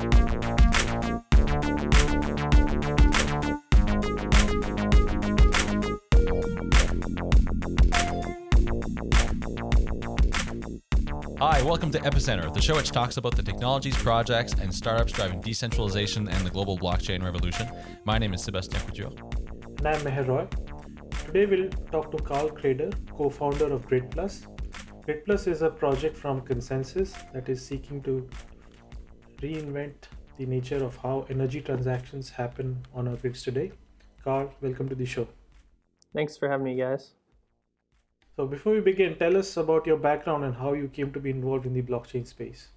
Hi, welcome to Epicenter, the show which talks about the technologies, projects, and startups driving decentralization and the global blockchain revolution. My name is Sebastien Couture. And I'm Meher Roy. Today we'll talk to Karl Kreder, co-founder of GridPlus. GridPlus is a project from ConsenSys that is seeking to reinvent the nature of how energy transactions happen on our grids today. Karl, welcome to the show. Thanks for having me, guys. So before we begin, tell us about your background and how you came to be involved in the blockchain space.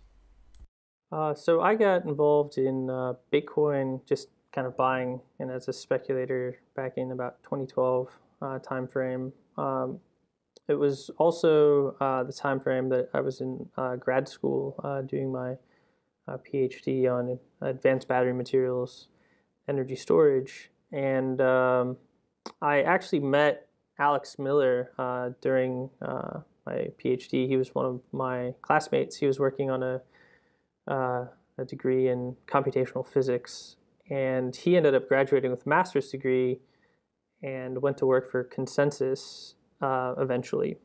Uh, so I got involved in uh, Bitcoin, just kind of buying and as a speculator back in about 2012 uh, timeframe. Um, it was also uh, the time frame that I was in uh, grad school uh, doing my PhD on advanced battery materials, energy storage, and um, I actually met Alex Miller uh, during uh, my PhD. He was one of my classmates. He was working on a, uh, a degree in computational physics, and he ended up graduating with a master's degree and went to work for ConsenSys uh, eventually.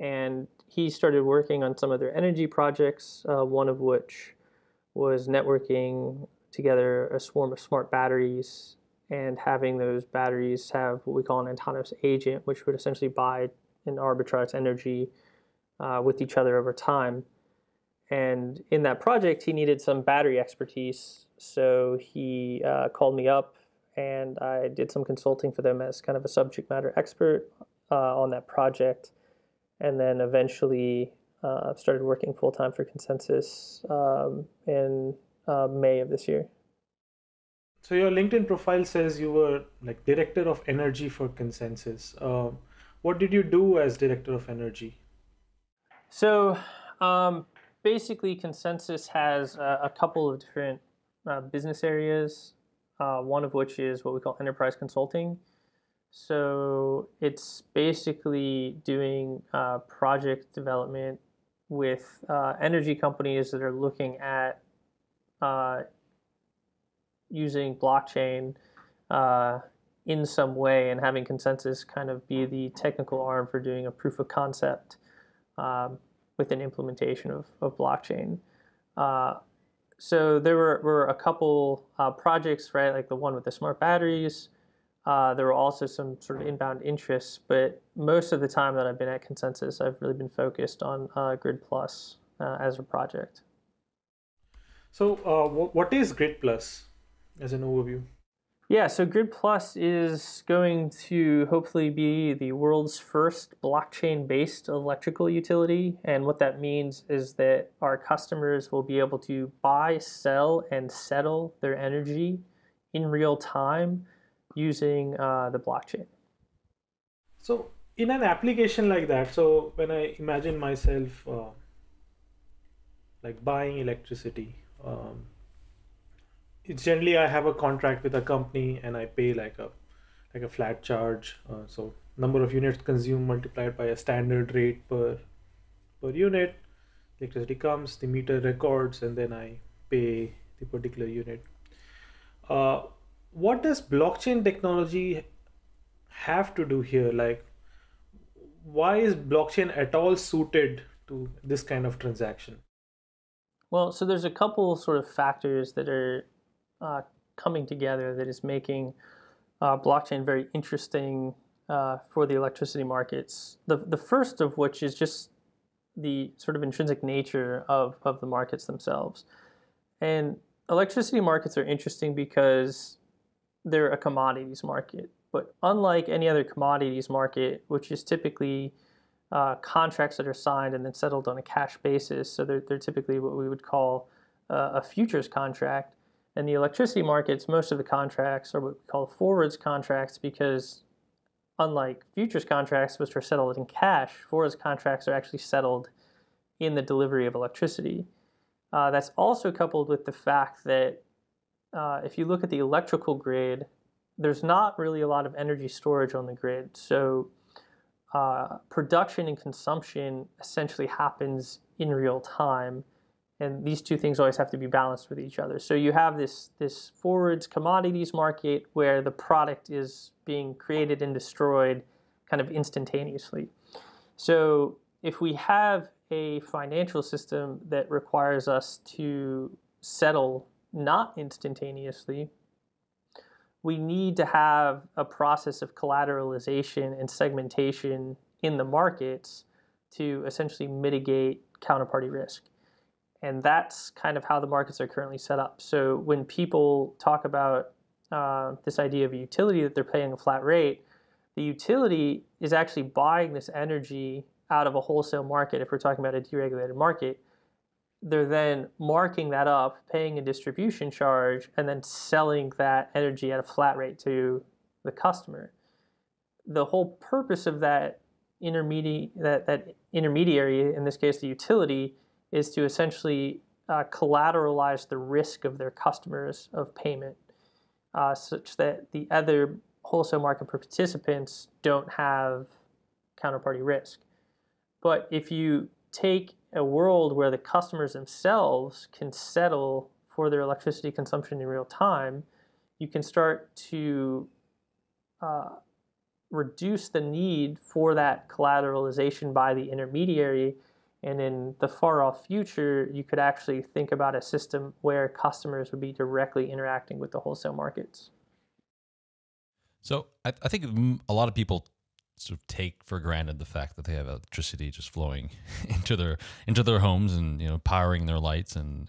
And he started working on some of their energy projects, uh, one of which was networking together a swarm of smart batteries and having those batteries have what we call an autonomous agent, which would essentially buy and arbitrage energy uh, with each other over time. And in that project, he needed some battery expertise. So he uh, called me up and I did some consulting for them as kind of a subject matter expert uh, on that project. And then eventually uh, started working full time for ConsenSys um, in uh, May of this year. So your LinkedIn profile says you were like director of energy for ConsenSys. Uh, what did you do as director of energy? So um, basically, ConsenSys has a, a couple of different uh, business areas. Uh, one of which is what we call enterprise consulting. So it's basically doing uh, project development with uh, energy companies that are looking at uh, using blockchain uh, in some way and having ConsenSys kind of be the technical arm for doing a proof of concept um, with an implementation of, of blockchain. Uh, so there were, were a couple uh, projects, right, like the one with the smart batteries. Uh, there were also some sort of inbound interests, but most of the time that I've been at ConsenSys, I've really been focused on uh, GridPlus uh, as a project. So what is GridPlus? as an overview? Yeah, so GridPlus is going to hopefully be the world's first blockchain based electrical utility. And what that means is that our customers will be able to buy, sell, and settle their energy in real time using uh, the blockchain. So, in an application like that, so when I imagine myself uh, like buying electricity, um, it's generally I have a contract with a company and I pay like a like a flat charge. Uh, so number of units consumed multiplied by a standard rate per per unit. Electricity comes, the meter records, and then I pay the particular unit. Uh, what does blockchain technology have to do here? Like, why is blockchain at all suited to this kind of transaction? Well, so there's a couple sort of factors that are uh, coming together that is making uh, blockchain very interesting uh, for the electricity markets. The, the first of which is just the sort of intrinsic nature of, of the markets themselves. And electricity markets are interesting because they're a commodities market. But unlike any other commodities market, which is typically uh, contracts that are signed and then settled on a cash basis, so they're, they're typically what we would call uh, a futures contract, in the electricity markets, most of the contracts are what we call forwards contracts because unlike futures contracts, which are settled in cash, forwards contracts are actually settled in the delivery of electricity. Uh, that's also coupled with the fact that uh, if you look at the electrical grid, there's not really a lot of energy storage on the grid. So uh, production and consumption essentially happens in real time and these two things always have to be balanced with each other. So you have this this forwards commodities market where the product is being created and destroyed kind of instantaneously. So if we have a financial system that requires us to settle not instantaneously, we need to have a process of collateralization and segmentation in the markets to essentially mitigate counterparty risk. And that's kind of how the markets are currently set up. So when people talk about uh, this idea of a utility that they're paying a flat rate, the utility is actually buying this energy out of a wholesale market. If we're talking about a deregulated market, they're then marking that up, paying a distribution charge, and then selling that energy at a flat rate to the customer. The whole purpose of that intermediate that, that intermediary, in this case the utility, is to essentially uh, collateralize the risk of their customers of payment, uh, such that the other wholesale market participants don't have counterparty risk. But if you take a world where the customers themselves can settle for their electricity consumption in real time, you can start to uh, reduce the need for that collateralization by the intermediary. And in the far off future, you could actually think about a system where customers would be directly interacting with the wholesale markets. So I, I think a lot of people sort of take for granted the fact that they have electricity just flowing into their into their homes and you know powering their lights and,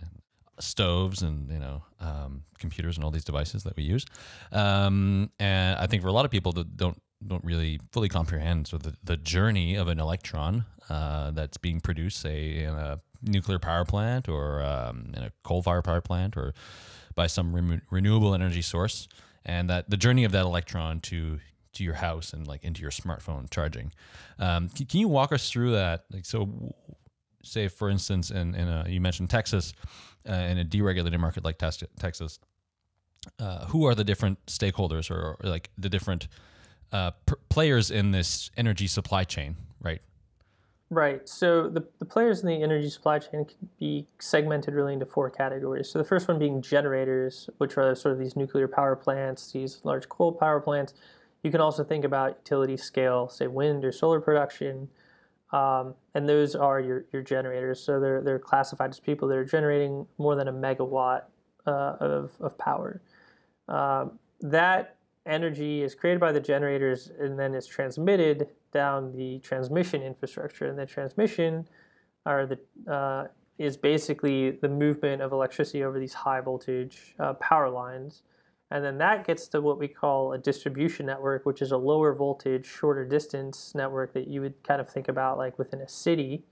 stoves and you know um, computers and all these devices that we use. Um, and I think for a lot of people that don't don't really fully comprehend so the, the journey of an electron uh, that's being produced, say in a nuclear power plant or um, in a coal-fired power plant or by some re- renewable energy source, and that the journey of that electron to to your house and like into your smartphone charging. Um, can, can, you walk us through that? Like, so say for instance, in, in a, you mentioned Texas, uh, in a deregulated market like Texas, uh, who are the different stakeholders or, or like the different uh, players in this energy supply chain, right? Right. So the, the players in the energy supply chain can be segmented really into four categories. So the first one being generators, which are sort of these nuclear power plants, these large coal power plants. You can also think about utility scale, say wind or solar production, um, and those are your, your generators. So they're, they're classified as people that are generating more than a megawatt uh, of, of power. Um, that energy is created by the generators and then is transmitted down the transmission infrastructure. And the transmission are the, uh, is basically the movement of electricity over these high voltage uh, power lines. And then that gets to what we call a distribution network, which is a lower voltage, shorter distance network that you would kind of think about like within a city.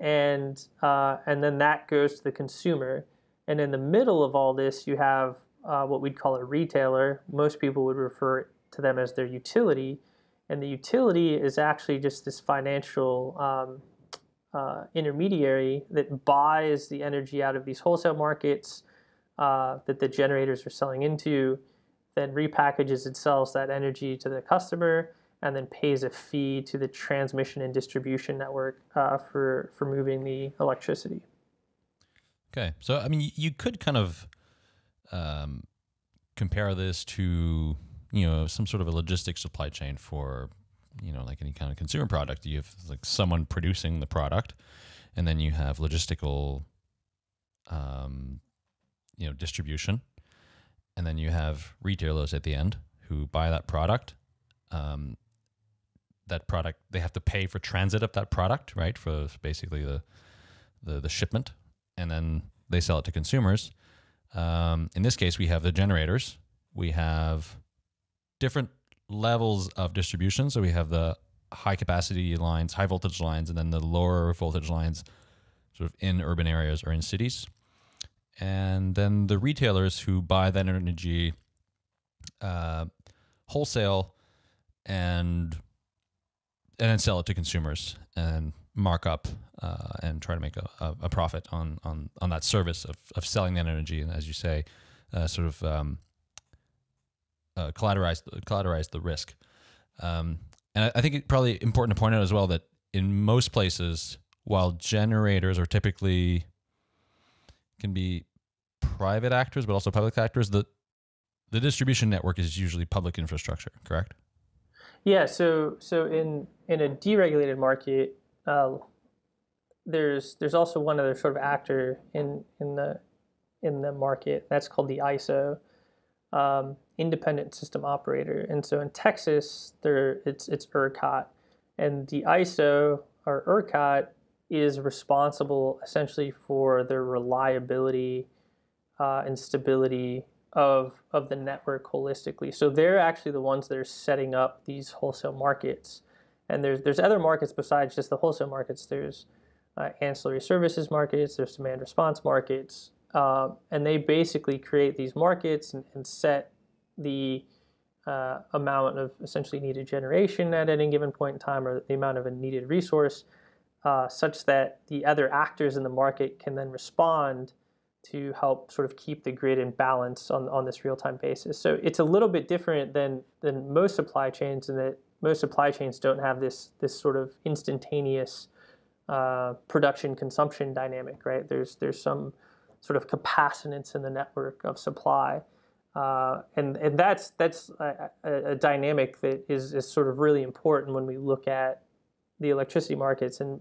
And, uh, and then that goes to the consumer. And in the middle of all this, you have uh, what we'd call a retailer. Most people would refer to them as their utility. And the utility is actually just this financial um, uh, intermediary that buys the energy out of these wholesale markets uh, that the generators are selling into, then repackages and sells that energy to the customer, and then pays a fee to the transmission and distribution network uh, for for moving the electricity. Okay, so I mean, you could kind of um, compare this to you know some sort of a logistics supply chain for you know like any kind of consumer product. You have like someone producing the product, and then you have logistical um, you know distribution, and then you have retailers at the end who buy that product. Um, that product they have to pay for transit of that product, right? For basically the the, the shipment, and then they sell it to consumers. Um, in this case, we have the generators. We have different levels of distribution. So we have the high capacity lines, high voltage lines, and then the lower voltage lines, sort of in urban areas or in cities and then the retailers who buy that energy uh, wholesale and and then sell it to consumers and mark up uh, and try to make a, a, profit on, on on that service of, of selling that energy. And as you say uh, sort of um, uh, collateralize collateralize the risk. Um, and I, I think it's probably important to point out as well that in most places while generators are typically can be private actors, but also public actors. The the distribution network is usually public infrastructure, correct? Yeah. So so in in a deregulated market, uh, there's there's also one other sort of actor in in the in the market. That's called the ISO, um, Independent System Operator. And so in Texas, there it's it's ERCOT, and the ISO or ERCOT is responsible essentially for the reliability uh, and stability of of the network holistically. So they're actually the ones that are setting up these wholesale markets. And there's there's other markets besides just the wholesale markets. There's uh, ancillary services markets. There's demand response markets, uh, and they basically create these markets and, and set the uh, amount of essentially needed generation at any given point in time, or the amount of a needed resource, uh, such that the other actors in the market can then respond to help sort of keep the grid in balance on, on this real-time basis. So it's a little bit different than than most supply chains in that most supply chains don't have this this sort of instantaneous uh, production consumption dynamic, right? There's there's some sort of capacitance in the network of supply, uh, and and that's that's a, a, a, dynamic that is is sort of really important when we look at the electricity markets, and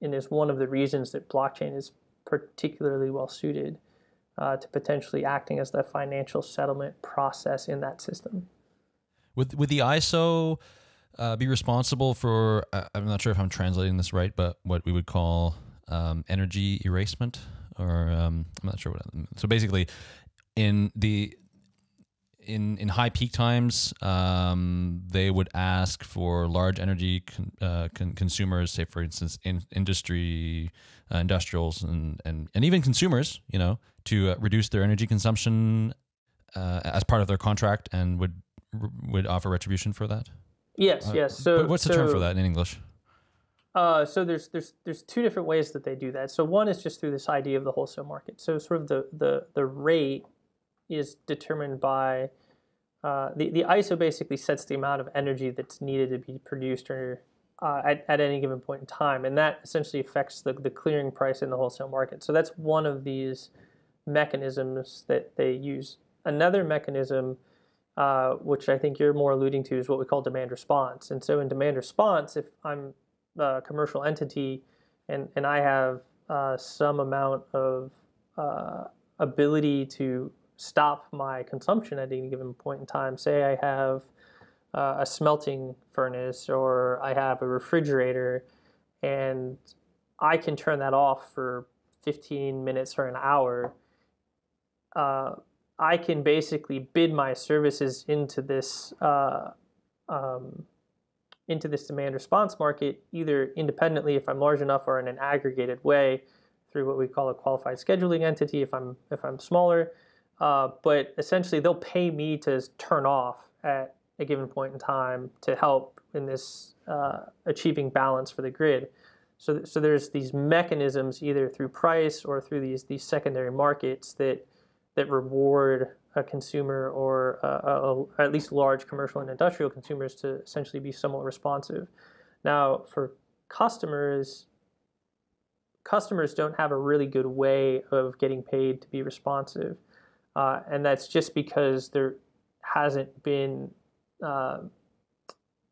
and is one of the reasons that blockchain is particularly well suited uh, to potentially acting as the financial settlement process in that system. Would would the ISO uh, be responsible for? Uh, I'm not sure if I'm translating this right, but what we would call um, energy erasement, or um, I'm not sure what. So basically, in the in in high peak times, um, they would ask for large energy con, uh, con consumers, say for instance, in industry, uh, industrials, and, and and even consumers, you know, to uh, reduce their energy consumption uh, as part of their contract, and would would offer retribution for that. Yes, uh, yes. So what's the so, term for that in English? Uh, so there's there's there's two different ways that they do that. So one is just through this idea of the wholesale market. So sort of the the the rate is determined by uh, the, the ISO basically sets the amount of energy that's needed to be produced or, uh, at, at any given point in time. And that essentially affects the, the clearing price in the wholesale market. So that's one of these mechanisms that they use. Another mechanism, uh, which I think you're more alluding to, is what we call demand response. And so in demand response, if I'm a commercial entity and, and I have uh, some amount of uh, ability to stop my consumption at any given point in time. Say I have uh, a smelting furnace or I have a refrigerator and I can turn that off for 15 minutes or an hour. Uh, I can basically bid my services into this uh, um, into this demand response market either independently if I'm large enough or in an aggregated way through what we call a qualified scheduling entity if I'm if I'm smaller uh, but essentially, they'll pay me to turn off at a given point in time to help in this uh, achieving balance for the grid. So, so there's these mechanisms either through price or through these these secondary markets that that reward a consumer or a, a, at least large commercial and industrial consumers to essentially be somewhat responsive. Now, for customers, customers don't have a really good way of getting paid to be responsive. Uh, and that's just because there hasn't been uh,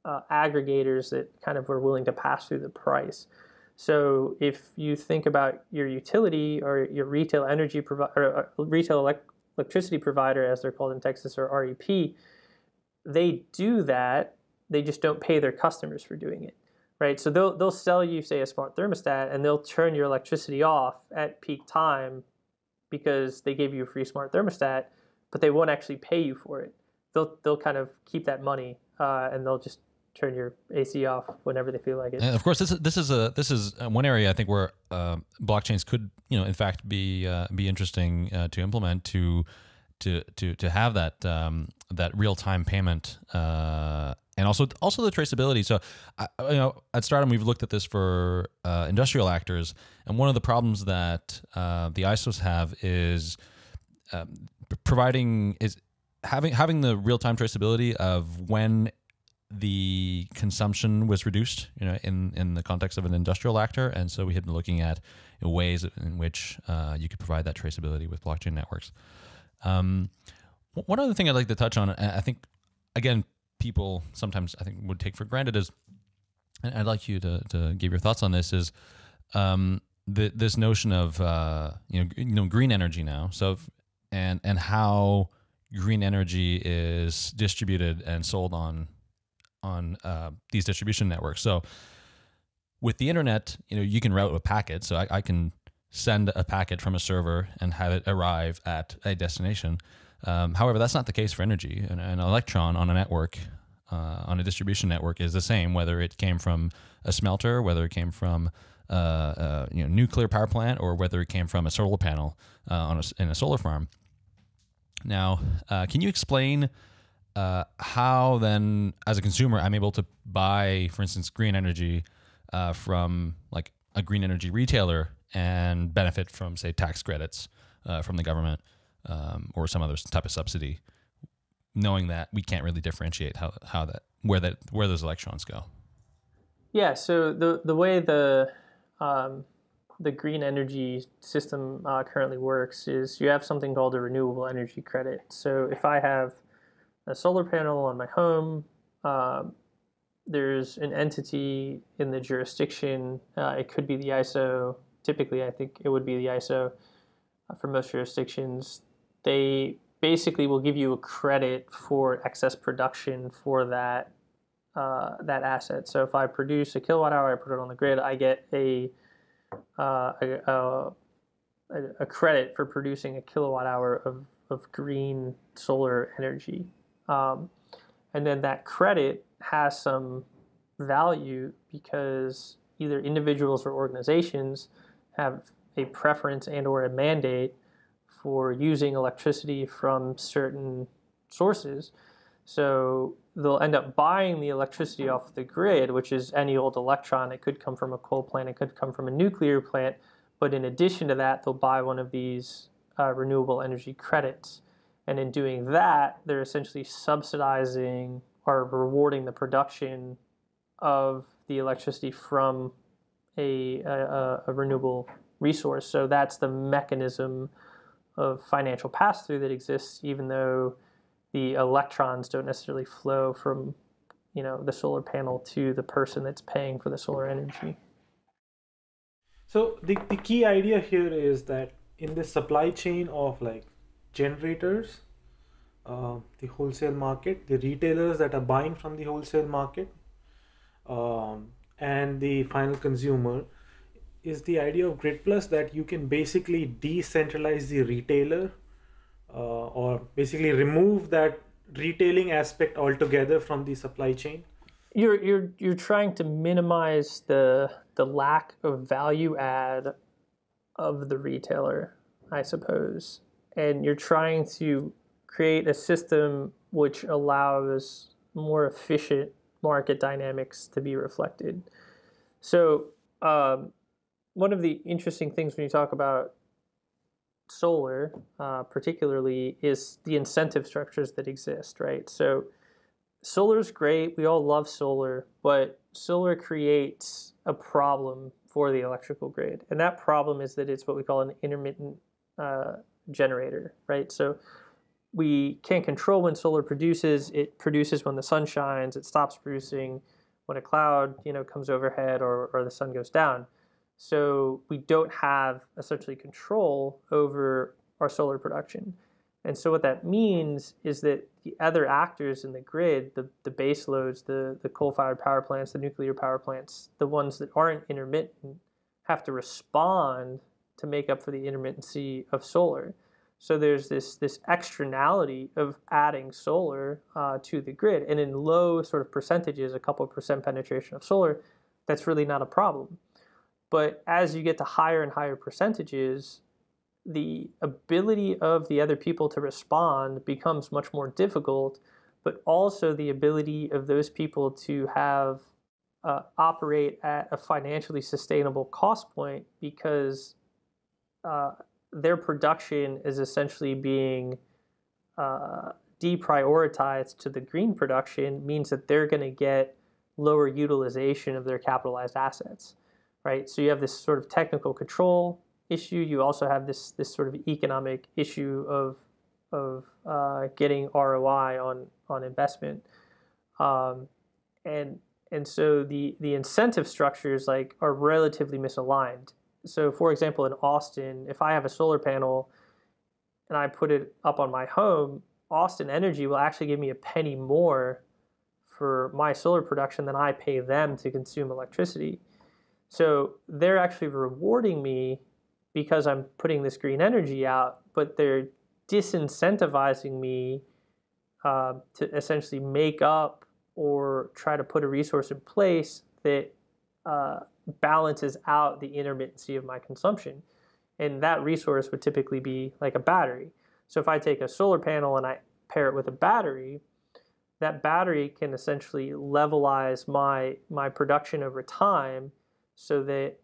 uh, aggregators that kind of were willing to pass through the price. So if you think about your utility or your retail energy provider, retail elect electricity provider, as they're called in Texas, or REP, they do that. They just don't pay their customers for doing it, right? So they'll they'll sell you, say, a smart thermostat, and they'll turn your electricity off at peak time because they gave you a free smart thermostat, but they won't actually pay you for it. They'll they'll kind of keep that money uh, and they'll just turn your AC off whenever they feel like it. And of course, this is this is a this is one area I think where uh, blockchains could you know in fact be uh, be interesting uh, to implement to to to to have that um, that real time payment uh, and also also the traceability. So, I, you know, at Stratumn we've looked at this for uh, industrial actors, and one of the problems that uh, the ISOs have is um, providing is having having the real time traceability of when the consumption was reduced, you know, in, in the context of an industrial actor. And so we had been looking at ways in which uh, you could provide that traceability with blockchain networks. Um, one other thing I'd like to touch on, I think, again, people sometimes I think would take for granted is, and I'd like you to, to give your thoughts on this is, um, the, this notion of uh, you know you know green energy now. So and and how green energy is distributed and sold on on uh, these distribution networks. So with the internet, you know, you can route a packet. So I, I, can send a packet from a server and have it arrive at a destination. Um, however, that's not the case for energy. An, an electron on a network, uh, on a distribution network, is the same whether it came from a smelter, whether it came from uh, uh, you know nuclear power plant, or whether it came from a solar panel uh, on a, in a solar farm. Now, uh, can you explain uh, how then, as a consumer, I'm able to buy, for instance, green energy from like a green energy retailer and benefit from, say, tax credits from the government um, or some other type of subsidy, knowing that we can't really differentiate how, how that where that where those electrons go. Yeah. So the the way the um, the green energy system uh, currently works is you have something called a renewable energy credit. So if I have a solar panel on my home, um, there's an entity in the jurisdiction. Uh, it could be the ISO. Typically, I think it would be the ISO uh, for most jurisdictions. They basically will give you a credit for excess production for that uh, that asset. So if I produce a kilowatt hour, I put it on the grid, I get a uh, a, a, a, credit for producing a kilowatt hour of, of green solar energy. Um, and then that credit has some value because either individuals or organizations have a preference and or a mandate for using electricity from certain sources. So they'll end up buying the electricity off the grid, which is any old electron. It could come from a coal plant, it could come from a nuclear plant. But in addition to that, they'll buy one of these uh, renewable energy credits. And in doing that, they're essentially subsidizing or rewarding the production of the electricity from a, a, a renewable resource. So that's the mechanism of financial pass through that exists, even though the electrons don't necessarily flow from you know the solar panel to the person that's paying for the solar energy. So the, the key idea here is that in the supply chain of like generators, uh, the wholesale market, the retailers that are buying from the wholesale market, um, and the final consumer, is the idea of Grid Plus that you can basically decentralize the retailer uh, or basically remove that retailing aspect altogether from the supply chain? You're you're you're trying to minimize the the lack of value add of the retailer, I suppose, and you're trying to create a system which allows more efficient market dynamics to be reflected. So, um, one of the interesting things when you talk about solar, uh, particularly, is the incentive structures that exist, right? So, solar is great. We all love solar, but solar creates a problem for the electrical grid, and that problem is that it's what we call an intermittent uh, generator, right? So, we can't control when solar produces. It produces when the sun shines. It stops producing when a cloud, you know, comes overhead or, or the sun goes down. So we don't have essentially control over our solar production. And so what that means is that the other actors in the grid, the, the base loads, the, the coal-fired power plants, the nuclear power plants, the ones that aren't intermittent, have to respond to make up for the intermittency of solar. So there's this, this externality of adding solar uh, to the grid. And in low sort of percentages, a couple percent penetration of solar, that's really not a problem. But as you get to higher and higher percentages, the ability of the other people to respond becomes much more difficult, but also the ability of those people to have uh, operate at a financially sustainable cost point because uh, their production is essentially being uh, deprioritized to the green production means that they're going to get lower utilization of their capitalized assets, right? So you have this sort of technical control issue. You also have this this sort of economic issue of of uh, getting ROI on on investment, um, and and so the the incentive structures like are relatively misaligned. So, for example, in Austin, if I have a solar panel and I put it up on my home, Austin Energy will actually give me a penny more for my solar production than I pay them to consume electricity. So they're actually rewarding me because I'm putting this green energy out, but they're disincentivizing me uh, to essentially make up or try to put a resource in place that uh, balances out the intermittency of my consumption. And that resource would typically be like a battery. So if I take a solar panel and I pair it with a battery, that battery can essentially levelize my my production over time so that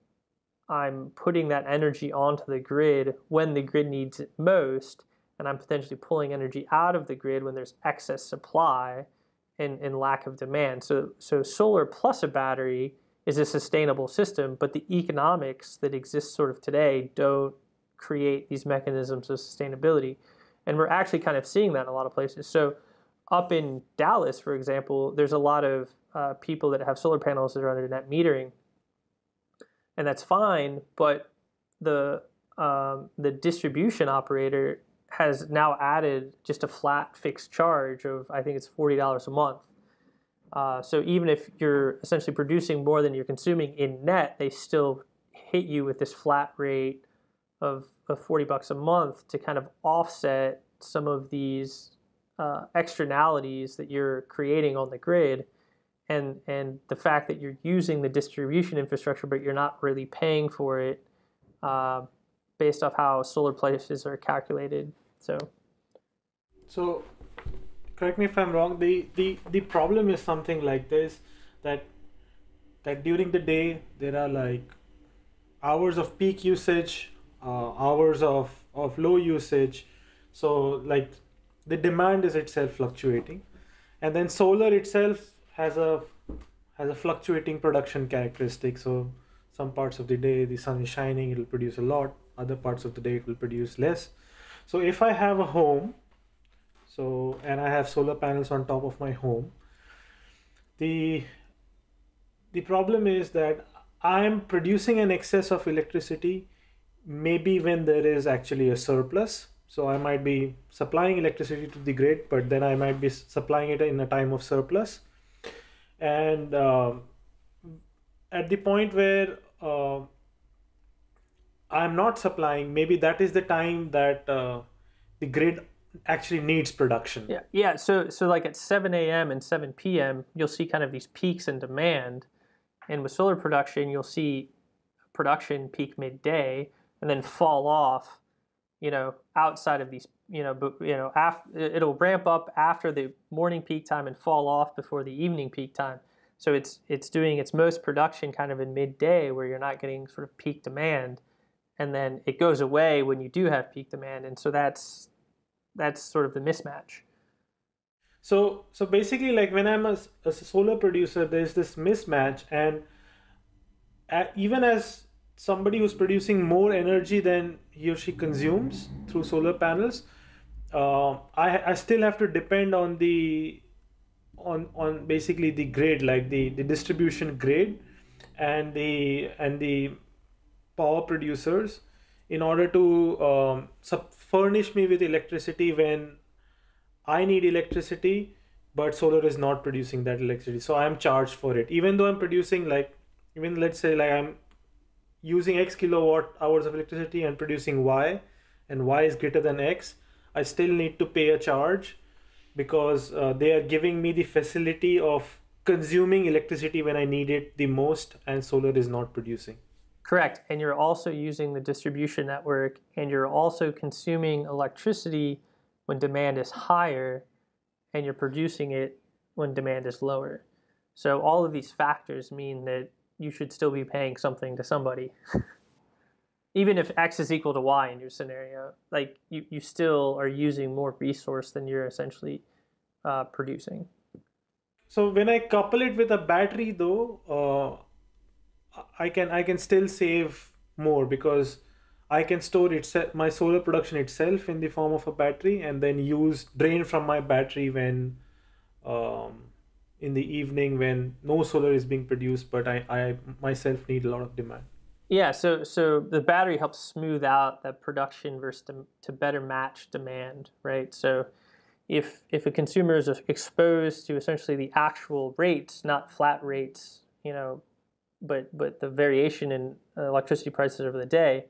I'm putting that energy onto the grid when the grid needs it most and I'm potentially pulling energy out of the grid when there's excess supply and, and lack of demand. So so solar plus a battery is a sustainable system, but the economics that exist sort of today don't create these mechanisms of sustainability. And we're actually kind of seeing that in a lot of places. So up in Dallas, for example, there's a lot of uh, people that have solar panels that are under net metering, and that's fine. But the um, the distribution operator has now added just a flat fixed charge of I think it's forty dollars a month. Uh, so even if you're essentially producing more than you're consuming in net, they still hit you with this flat rate of, of 40 bucks a month to kind of offset some of these uh, externalities that you're creating on the grid and and the fact that you're using the distribution infrastructure but you're not really paying for it uh, based off how solar prices are calculated. So so correct me if i'm wrong the the the problem is something like this that that during the day there are like hours of peak usage uh, hours of of low usage. So like the demand is itself fluctuating. And then solar itself has a has a fluctuating production characteristic. So some parts of the day the sun is shining it will produce a lot. Other parts of the day it will produce less. So if i have a home so and i have solar panels on top of my home the the problem is that i'm producing an excess of electricity maybe when there is actually a surplus. So I might be supplying electricity to the grid, but then I might be supplying it in a time of surplus. And uh, at the point where uh, I'm not supplying, maybe that is the time that uh, the grid actually needs production. Yeah, yeah. So so like at 7 a.m. and 7 p.m., you'll see kind of these peaks in demand, and with solar production, you'll see production peak midday and then fall off you know, outside of these, you know, but you know, after, it'll ramp up after the morning peak time and fall off before the evening peak time. So it's it's doing its most production kind of in midday where you're not getting sort of peak demand, and then it goes away when you do have peak demand, and so that's that's sort of the mismatch. So so basically, like when I'm a, a solar producer, there's this mismatch, and uh, even as somebody who's producing more energy than he or she consumes through solar panels, uh, I, I still have to depend on the on on basically the grid, like the, the distribution grid and the and the power producers in order to um, sub- furnish me with electricity when I need electricity, but solar is not producing that electricity. So I'm charged for it, even though I'm producing like even let's say like I'm using X kilowatt hours of electricity and producing Y, and Y is greater than X, I still need to pay a charge because uh, they are giving me the facility of consuming electricity when I need it the most, and solar is not producing. Correct. And you're also using the distribution network, and you're also consuming electricity when demand is higher, and you're producing it when demand is lower. So all of these factors mean that you should still be paying something to somebody. even if x is equal to y in your scenario, like you, you still are using more resource than you're essentially uh, producing. So when I couple it with a battery, though, uh, I can I can still save more because I can store itself my solar production itself in the form of a battery and then use drain from my battery when um, in the evening when no solar is being produced, but I, I myself need a lot of demand. Yeah, so so the battery helps smooth out that production versus to, to better match demand, right? So if if a consumer is exposed to essentially the actual rates, not flat rates, you know, but but the variation in electricity prices over the day,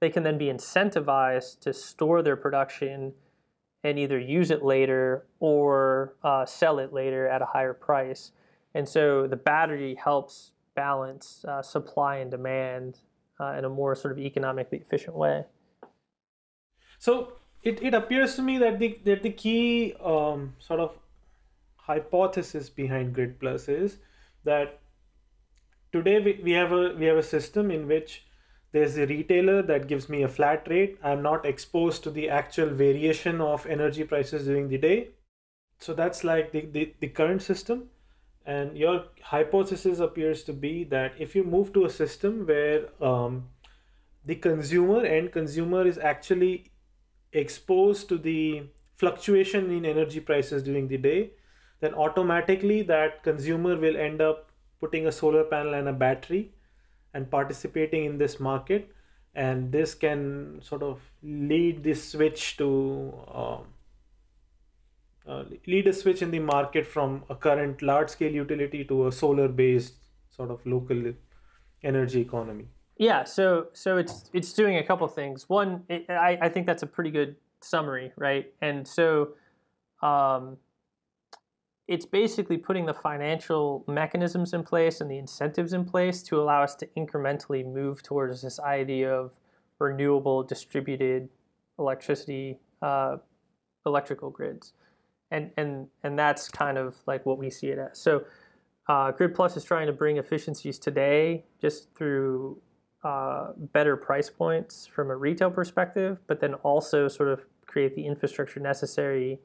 they can then be incentivized to store their production and either use it later or uh, sell it later at a higher price. And so the battery helps balance uh, supply and demand uh, in a more sort of economically efficient way. So it, it appears to me that the that the key um, sort of hypothesis behind Grid Plus is that today we, we have a we have a system in which there's a retailer that gives me a flat rate. I'm not exposed to the actual variation of energy prices during the day. So that's like the, the, the current system and your hypothesis appears to be that if you move to a system where um, the consumer and consumer is actually exposed to the fluctuation in energy prices during the day then automatically that consumer will end up putting a solar panel and a battery and participating in this market. And this can sort of lead this switch to um, lead a switch in the market from a current large scale utility to a solar based sort of local energy economy. Yeah so so it's it's doing a couple things. One it, I, I think that's a pretty good summary right? And so um, it's basically putting the financial mechanisms in place and the incentives in place to allow us to incrementally move towards this idea of renewable distributed electricity uh, electrical grids and and and that's kind of like what we see it as. So uh, grid plus is trying to bring efficiencies today just through uh, better price points from a retail perspective but then also sort of create the infrastructure necessary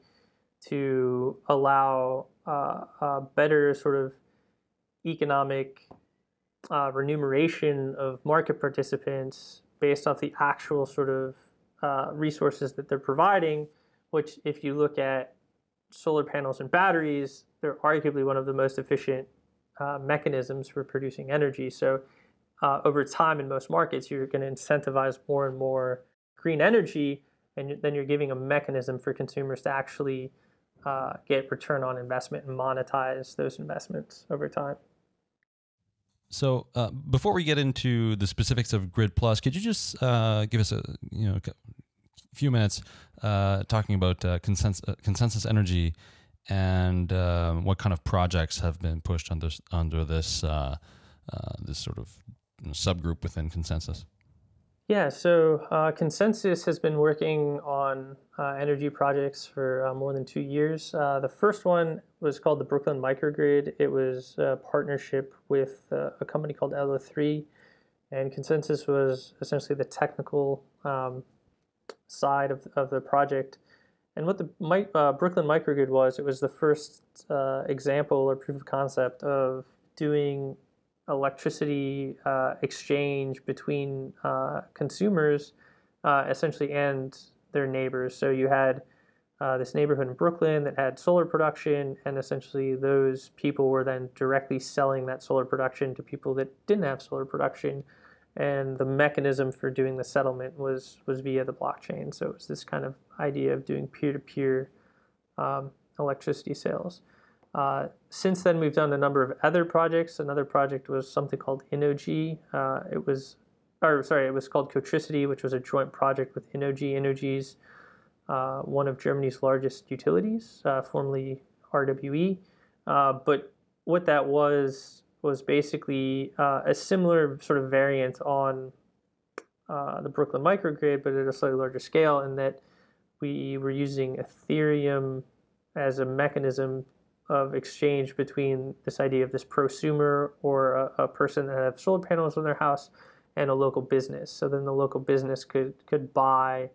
to allow uh, a better sort of economic uh, remuneration of market participants based off the actual sort of uh, resources that they're providing, which if you look at solar panels and batteries, they're arguably one of the most efficient uh, mechanisms for producing energy. So uh, over time in most markets, you're going to incentivize more and more green energy, and then you're giving a mechanism for consumers to actually uh, get return on investment and monetize those investments over time. So uh, before we get into the specifics of Grid Plus, could you just uh, give us a you know few minutes uh, talking about uh, ConsenSys, uh, ConsenSys energy and what kind of projects have been pushed under under this this sort of subgroup within ConsenSys? Yeah, so uh, ConsenSys has been working on uh, energy projects for uh, more than two years. Uh, the first one was called the Brooklyn Microgrid. It was a partnership with uh, a company called LO3, and ConsenSys was essentially the technical um, side of, of the project. And what the uh, Brooklyn Microgrid was, it was the first example or proof of concept of doing electricity uh, exchange between uh, consumers uh, essentially and their neighbors. So you had uh, this neighborhood in Brooklyn that had solar production, and essentially those people were then directly selling that solar production to people that didn't have solar production. And the mechanism for doing the settlement was was via the blockchain. So it was this kind of idea of doing peer-to-peer um, electricity sales. Uh, since then, we've done a number of other projects. Another project was something called Innogy. Uh, it was, or sorry, it was called Cotricity, which was a joint project with Innogy. Innogy's uh, one of Germany's largest utilities, uh, formerly RWE. Uh, but what that was was basically uh, a similar sort of variant on the Brooklyn microgrid, but at a slightly larger scale, in that we were using Ethereum as a mechanism of exchange between this idea of this prosumer or a, a person that have solar panels on their house and a local business. So then the local business could could buy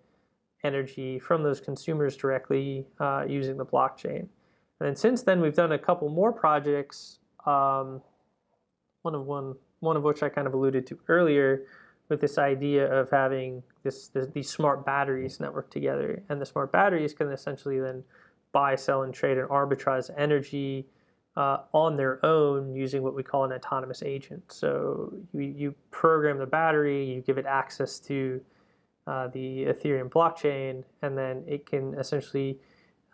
energy from those consumers directly uh, using the blockchain. And then since then, we've done a couple more projects. Um, one of one one of which I kind of alluded to earlier, with this idea of having this, this these smart batteries networked together, and the smart batteries can essentially then buy, sell, and trade and arbitrage energy uh, on their own using what we call an autonomous agent. So you, you program the battery, you give it access to uh, the Ethereum blockchain, and then it can essentially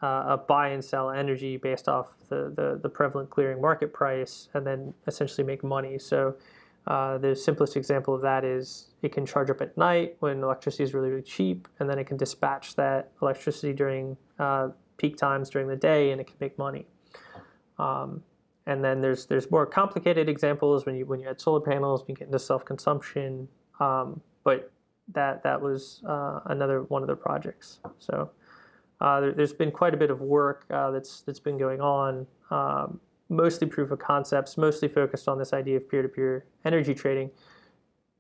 uh, buy and sell energy based off the, the, the, prevalent clearing market price and then essentially make money. So uh, the simplest example of that is it can charge up at night when electricity is really, really cheap, and then it can dispatch that electricity during uh, peak times during the day and it can make money. Um, and then there's there's more complicated examples when you when you add solar panels, you get into self-consumption. Um, but that that was uh, another one of the projects. So there, has been quite a bit of work uh, that's that's been going on, um, mostly proof of concepts, mostly focused on this idea of peer-to-peer energy trading.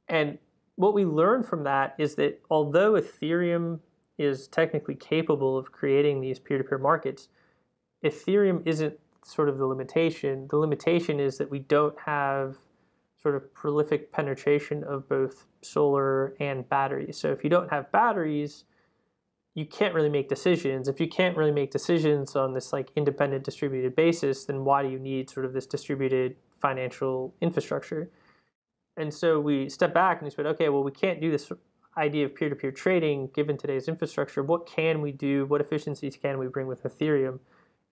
And what we learned from that is that although Ethereum is technically capable of creating these peer-to-peer markets, Ethereum isn't sort of the limitation. The limitation is that we don't have sort of prolific penetration of both solar and batteries. So if you don't have batteries, you can't really make decisions. If you can't really make decisions on this like independent distributed basis, then why do you need sort of this distributed financial infrastructure? And so we step back and we said, okay, well, we can't do this idea of peer-to-peer trading given today's infrastructure. What can we do? What efficiencies can we bring with Ethereum?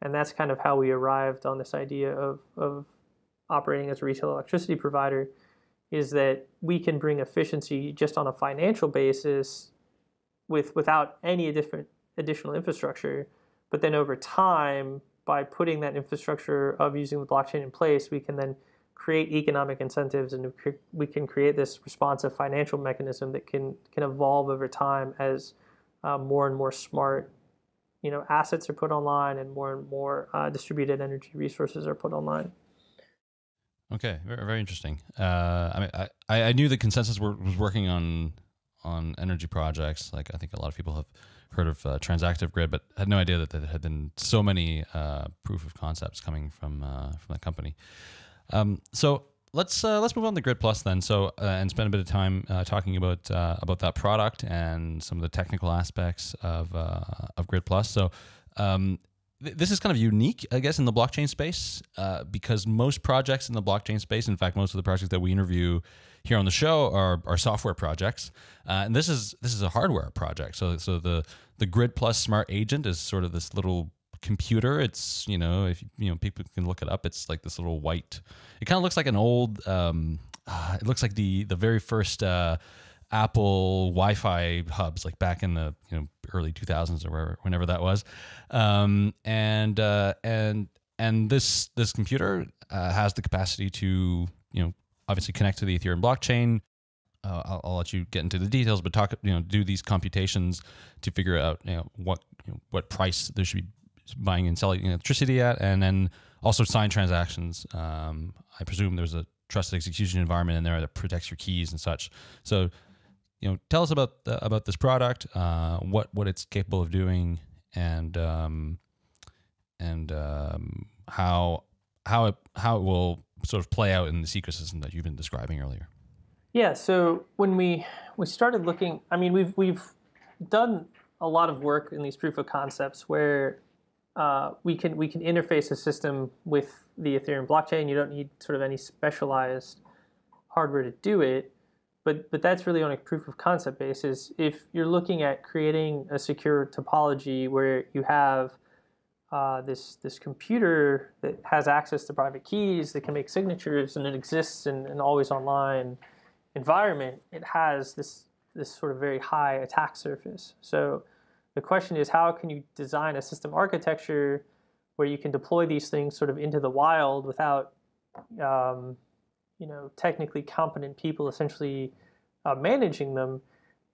And that's kind of how we arrived on this idea of, of operating as a retail electricity provider is that we can bring efficiency just on a financial basis with without any different additional infrastructure. But then over time, by putting that infrastructure of using the blockchain in place, we can then create economic incentives and we can create this responsive financial mechanism that can can evolve over time as uh, more and more smart you know assets are put online and more and more uh, distributed energy resources are put online. Okay, very, very interesting. Uh, I mean, I, I knew the ConsenSys was working on on energy projects. Like I think a lot of people have heard of uh, Transactive Grid, but had no idea that there had been so many uh, proof of concepts coming from uh, from that company. Um, so let's uh, let's move on to Grid Plus then. So uh, and spend a bit of time talking about about that product and some of the technical aspects of of Grid Plus. So. Um, this is kind of unique, I guess, in the blockchain space uh, because most projects in the blockchain space, in fact, most of the projects that we interview here on the show are, are software projects, and this is this is a hardware project. So so the the Grid Plus Smart Agent is sort of this little computer. It's you know if you know people can look it up. It's like this little white. It kind of looks like an old. Um, uh, it looks like the the very first uh, Apple Wi-Fi hubs, like back in the you know early 2000s or wherever, whenever that was. Um, and uh, and and this this computer uh, has the capacity to you know obviously connect to the Ethereum blockchain. Uh, I'll, I'll, let you get into the details, but talk, you know, do these computations to figure out, you know, what, you know, what price there should be buying and selling electricity at, and then also sign transactions. Um, I presume there's a trusted execution environment in there that protects your keys and such. So, you know, tell us about the, about this product, uh, what what it's capable of doing, and um, and um, how how it how it will sort of play out in this ecosystem that you've been describing earlier. Yeah. So when we we started looking, I mean, we've we've done a lot of work in these proof of concepts where uh, we can we can interface a system with the Ethereum blockchain. You don't need sort of any specialized hardware to do it, but but that's really on a proof of concept basis. If you're looking at creating a secure topology where you have uh, this this computer that has access to private keys that can make signatures and it exists in an always online environment, it has this this sort of very high attack surface. So the question is how can you design a system architecture where you can deploy these things sort of into the wild without um, you know technically competent people essentially uh, managing them,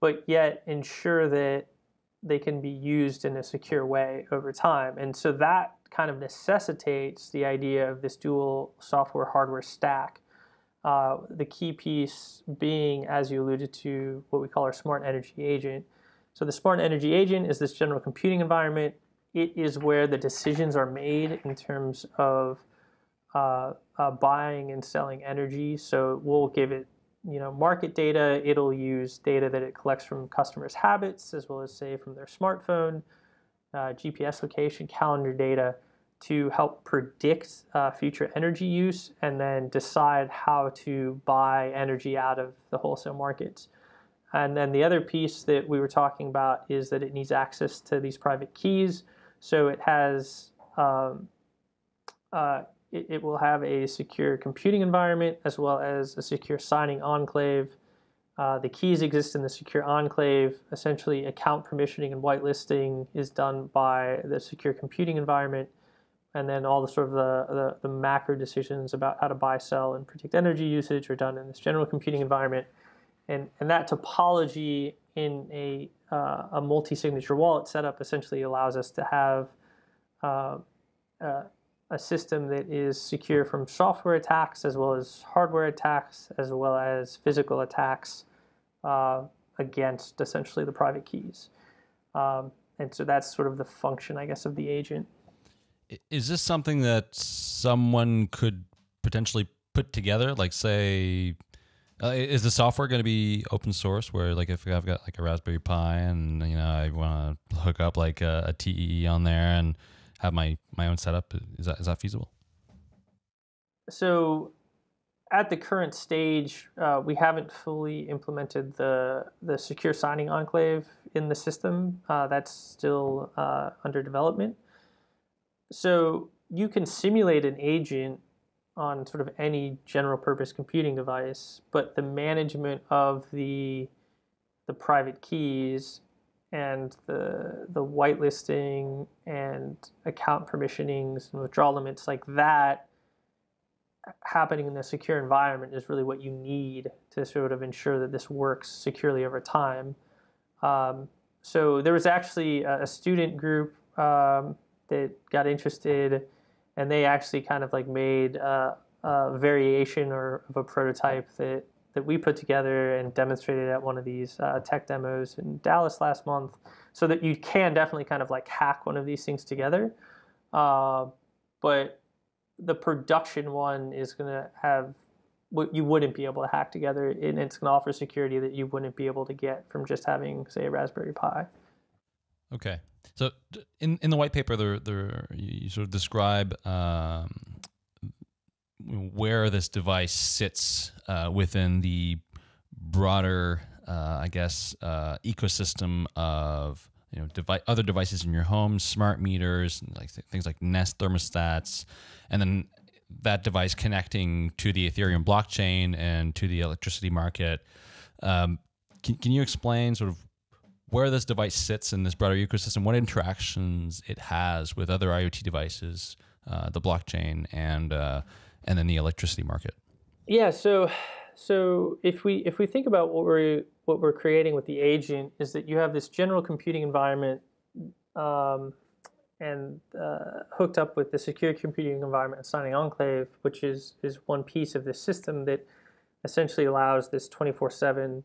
but yet ensure that they can be used in a secure way over time. And so that kind of necessitates the idea of this dual software hardware stack. Uh, the key piece being, as you alluded to, what we call our smart energy agent. So the smart energy agent is this general computing environment. It is where the decisions are made in terms of uh, uh, buying and selling energy. So we'll give it, you know, market data. It'll use data that it collects from customers' habits, as well as say from their smartphone, uh, GPS location, calendar data, to help predict uh, future energy use and then decide how to buy energy out of the wholesale markets. And then the other piece that we were talking about is that it needs access to these private keys. So it has, um, uh, it, it, will have a secure computing environment as well as a secure signing enclave. Uh, the keys exist in the secure enclave. Essentially, account permissioning and whitelisting is done by the secure computing environment. And then all the sort of the, the, the macro decisions about how to buy, sell, and predict energy usage are done in this general computing environment. And, and that topology in a, uh, a multi-signature wallet setup essentially allows us to have uh, uh, a system that is secure from software attacks as well as hardware attacks as well as physical attacks uh, against essentially the private keys. Um, and so that's sort of the function, I guess, of the agent. Is this something that someone could potentially put together? Like, say, uh, is the software going to be open source? Where like if I've got like a Raspberry Pi and you know I want to hook up like a, a, TEE on there and have my my own setup, is that is that feasible? So, at the current stage, uh, we haven't fully implemented the the secure signing enclave in the system. Uh, that's still uh, under development. So you can simulate an agent on sort of any general purpose computing device, but the management of the the private keys and the the whitelisting and account permissionings and withdrawal limits like that happening in a secure environment is really what you need to sort of ensure that this works securely over time. Um, so there was actually a, student group um, that got interested and they actually kind of like made a, a variation or of a prototype that that we put together and demonstrated at one of these uh, tech demos in Dallas last month, so that you can definitely kind of like hack one of these things together. Uh, but the production one is going to have what you wouldn't be able to hack together, and it's going to offer security that you wouldn't be able to get from just having, say, a Raspberry Pi. Okay. So in in the white paper, there there you sort of describe um, where this device sits uh, within the broader, uh, I guess, uh, ecosystem of you know devi- other devices in your home, smart meters, like th- things like Nest thermostats, and then that device connecting to the Ethereum blockchain and to the electricity market. Um, can, can you explain sort of where this device sits in this broader ecosystem, what interactions it has with other IoT devices, uh, the blockchain, and uh, and then the electricity market. Yeah. So, so if we if we think about what we're what we're creating with the agent is that you have this general computing environment. Um, and uh, hooked up with the secure computing environment signing enclave, which is is one piece of this system that essentially allows this 24/7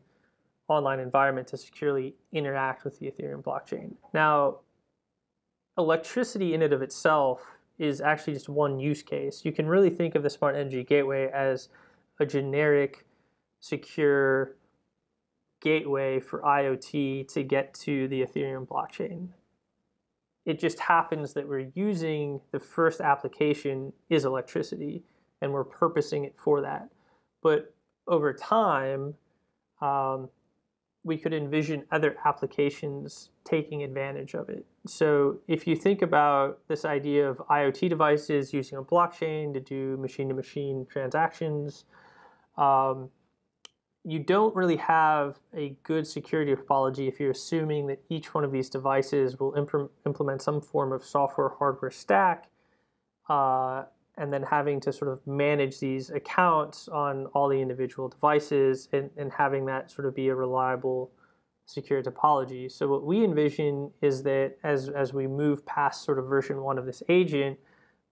online environment to securely interact with the Ethereum blockchain. Now, electricity in and of itself is actually just one use case. You can really think of the Smart Energy Gateway as a generic, secure gateway for IoT to get to the Ethereum blockchain. It just happens that we're using the first application is electricity, and we're purposing it for that. But over time, um, we could envision other applications taking advantage of it. So if you think about this idea of IoT devices using a blockchain to do machine-to-machine transactions, um, you don't really have a good security topology if you're assuming that each one of these devices will imp implement some form of software hardware stack uh, and then having to sort of manage these accounts on all the individual devices and, and having that sort of be a reliable secure topology. So what we envision is that as, as we move past sort of version one of this agent,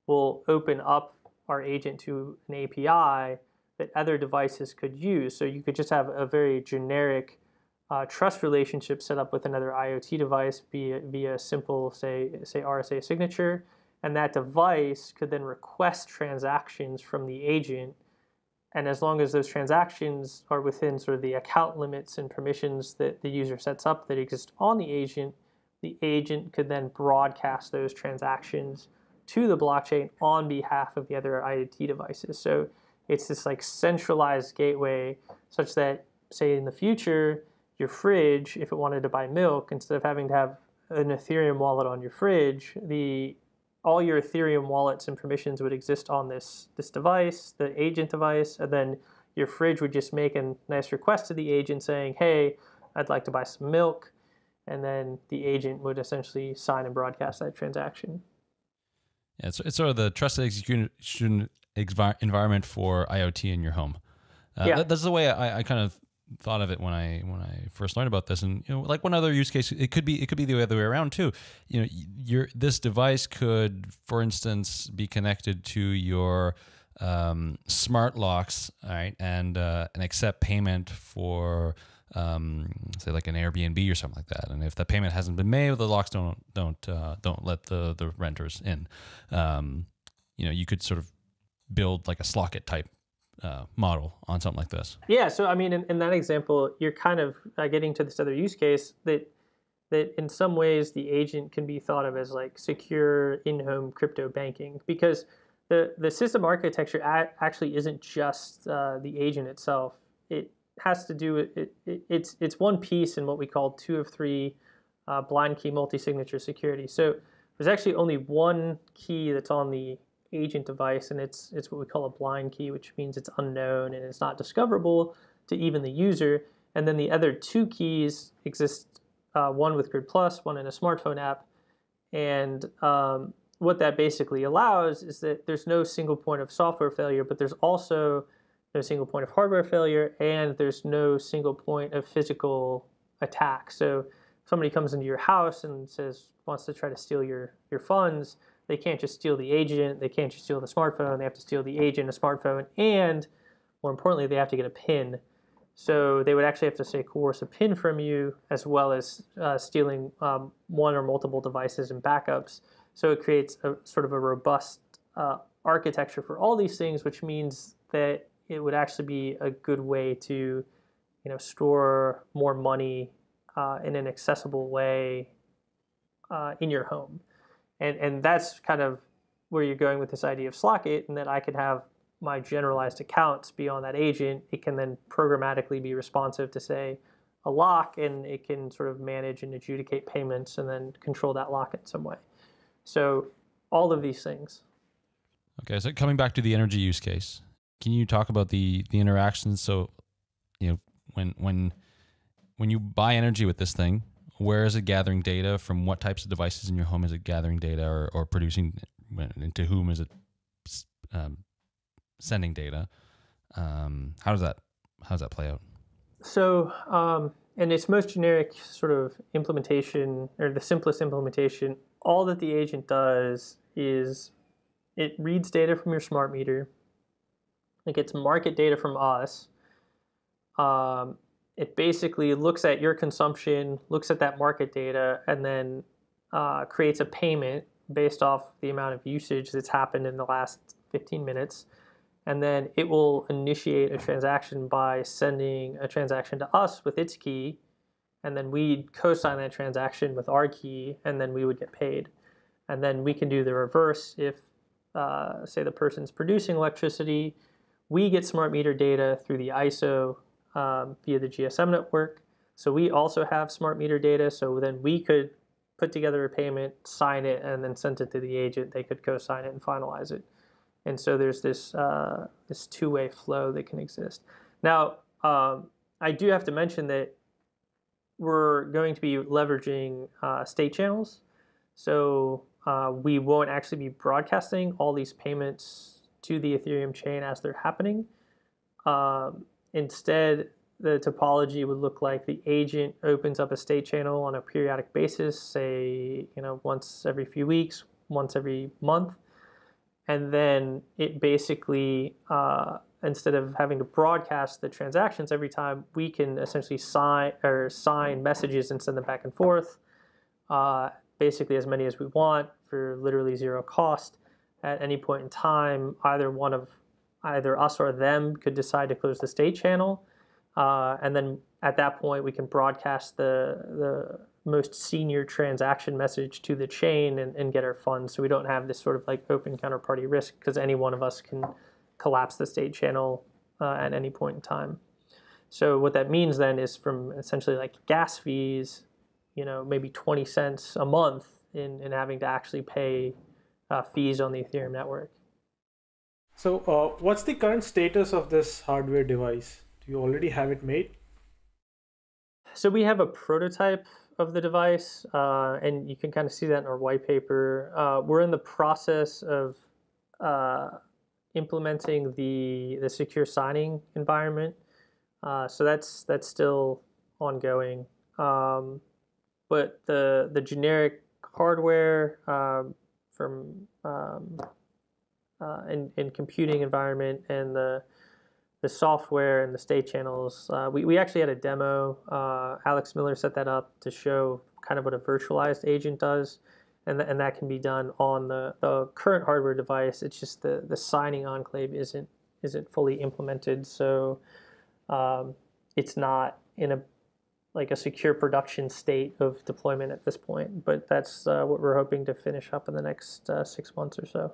we'll open up our agent to an API that other devices could use. So you could just have a very generic uh, trust relationship set up with another IoT device via, via simple, say, say RSA signature, and that device could then request transactions from the agent. And as long as those transactions are within sort of the account limits and permissions that the user sets up that exist on the agent, the agent could then broadcast those transactions to the blockchain on behalf of the other IoT devices. So it's this like centralized gateway such that, say, in the future, your fridge, if it wanted to buy milk, instead of having to have an Ethereum wallet on your fridge, the all your Ethereum wallets and permissions would exist on this this device, the agent device, and then your fridge would just make a nice request to the agent saying, "Hey, I'd like to buy some milk," and then the agent would essentially sign and broadcast that transaction. Yeah, it's, it's sort of the trusted execution environment for IoT in your home. Uh, yeah. That, that's the way I, I kind of thought of it when I when I first learned about this. And you know, like one other use case, it could be it could be the other way around too. You know, your this device could, for instance, be connected to your um, smart locks, all right, and uh, and accept payment for um, say like an Airbnb or something like that. And if the payment hasn't been made, the locks don't don't uh, don't let the the renters in. Um, you know, you could sort of build like a Slockit type uh, model on something like this. Yeah. So I mean, in, in that example, you're kind of uh, getting to this other use case that that in some ways the agent can be thought of as like secure in-home crypto banking because the the system architecture actually isn't just uh, the agent itself. It has to do with it, it, it's it's one piece in what we call two of three uh, blind key multi-signature security. So there's actually only one key that's on the agent device, and it's it's what we call a blind key, which means it's unknown and it's not discoverable to even the user. And then the other two keys exist, uh, one with Grid Plus, one in a smartphone app. And um, what that basically allows is that there's no single point of software failure, but there's also no single point of hardware failure, and there's no single point of physical attack. So somebody comes into your house and says wants to try to steal your your funds, they can't just steal the agent, they can't just steal the smartphone, they have to steal the agent, a smartphone, and more importantly, they have to get a PIN. So they would actually have to say coerce a PIN from you, as well as uh, stealing um, one or multiple devices and backups. So it creates a sort of a robust uh, architecture for all these things, which means that it would actually be a good way to, you know, store more money uh, in an accessible way uh, in your home, and and that's kind of where you're going with this idea of Slockit, and that I could have my generalized accounts be on that agent. It can then programmatically be responsive to say a lock, and it can sort of manage and adjudicate payments, and then control that lock in some way. So all of these things. Okay, so coming back to the energy use case, can you talk about the the interactions? So, you know, when when when you buy energy with this thing, where is it gathering data? From what types of devices in your home is it gathering data or, or producing? And to whom is it um, sending data? Um, how does that how does that play out? So, um, in its most generic sort of implementation, or the simplest implementation, all that the agent does is it reads data from your smart meter, it gets market data from us. Um, it basically looks at your consumption, looks at that market data, and then uh, creates a payment based off the amount of usage that's happened in the last 15 minutes. And then it will initiate a transaction by sending a transaction to us with its key. And then we'd co-sign that transaction with our key, and then we would get paid. And then we can do the reverse if, uh, say, the person's producing electricity we get smart meter data through the ISO um, via the GSM network. So we also have smart meter data. So then we could put together a payment, sign it, and then send it to the agent. They could co-sign it and finalize it. And so there's this uh, this two-way flow that can exist. Now, um, I do have to mention that we're going to be leveraging uh, state channels. So uh, we won't actually be broadcasting all these payments to the Ethereum chain as they're happening. Um, instead, the topology would look like the agent opens up a state channel on a periodic basis, say, you know, once every few weeks, once every month, and then it basically uh, instead of having to broadcast the transactions every time, we can essentially sign or sign messages and send them back and forth, uh, basically as many as we want for literally zero cost. At any point in time, either one of either us or them could decide to close the state channel, uh, and then at that point we can broadcast the the most senior transaction message to the chain and, and get our funds. So we don't have this sort of like open counterparty risk because any one of us can collapse the state channel uh, at any point in time. So what that means then is from essentially like gas fees, you know, maybe 20 cents a month in, in having to actually pay uh, fees on the Ethereum network. So uh, what's the current status of this hardware device? Do you already have it made? So we have a prototype of the device, uh, and you can kind of see that in our white paper. Uh, we're in the process of uh, implementing the the secure signing environment, uh, so that's that's still ongoing. Um, but the the generic hardware um, from um, uh, in, in computing environment and the the software and the state channels. Uh, we, we actually had a demo. Uh, Alex Miller set that up to show kind of what a virtualized agent does. And, th- and that can be done on the, the current hardware device. It's just the, the signing enclave isn't isn't fully implemented, so um, it's not in a like a secure production state of deployment at this point. But that's uh, what we're hoping to finish up in the next uh, six months or so.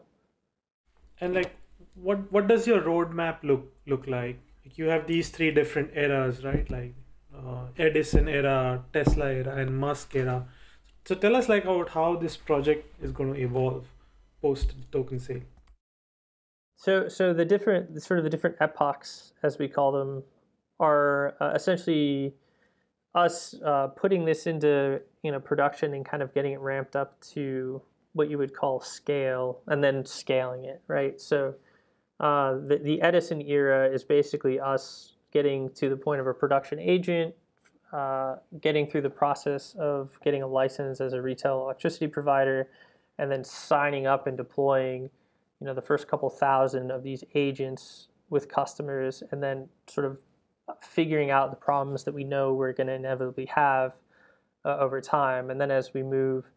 And like what what does your roadmap look look like? like you have these three different eras, right? Like uh, Edison era, Tesla era, and Musk era. So tell us like about how this project is going to evolve post token sale. So, so the different, sort of the different epochs, as we call them, are uh, essentially us uh, putting this into you know production and kind of getting it ramped up to what you would call scale, and then scaling it, right? So uh, the, the Edison era is basically us getting to the point of a production agent, uh, getting through the process of getting a license as a retail electricity provider, and then signing up and deploying, you know, the first couple thousand of these agents with customers, and then sort of figuring out the problems that we know we're going to inevitably have uh, over time. And then as we move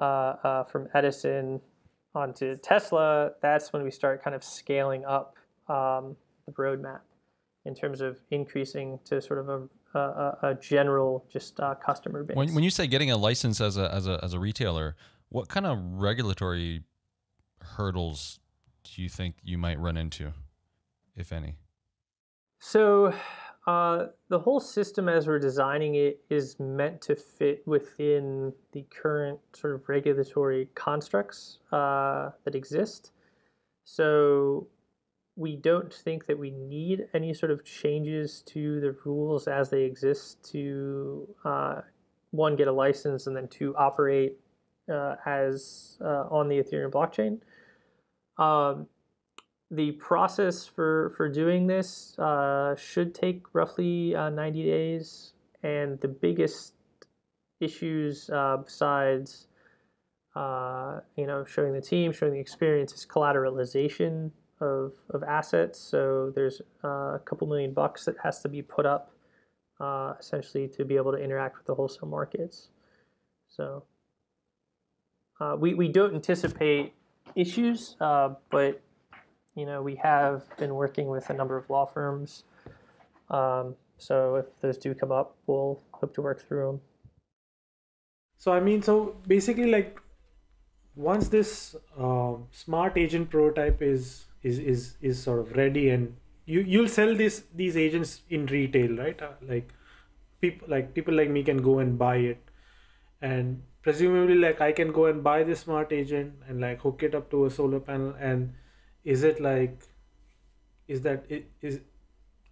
uh, uh, from Edison onto Tesla, that's when we start kind of scaling up um, the roadmap in terms of increasing to sort of a, a, a general just uh, customer base. When, when you say getting a license as a, as a as a retailer, what kind of regulatory hurdles do you think you might run into, if any? So uh, the whole system as we're designing it is meant to fit within the current sort of regulatory constructs uh, that exist. So we don't think that we need any sort of changes to the rules as they exist to uh, one get a license and then two operate uh, as uh, on the Ethereum blockchain. Um, the process for, for doing this uh, should take roughly uh, 90 days. And the biggest issues uh, besides, uh, you know, showing the team, showing the experience is collateralization of, of assets. So there's uh, a couple million bucks that has to be put up uh, essentially to be able to interact with the wholesale markets. So we, we don't anticipate issues, but you know, we have been working with a number of law firms. Um, so if those do come up, we'll hope to work through them. So I mean, so basically, like once this uh, smart agent prototype is is is is sort of ready, and you you'll sell this these agents in retail, right? Uh, like people like people like me can go and buy it, and presumably, like I can go and buy this smart agent and like hook it up to a solar panel and is it like is that is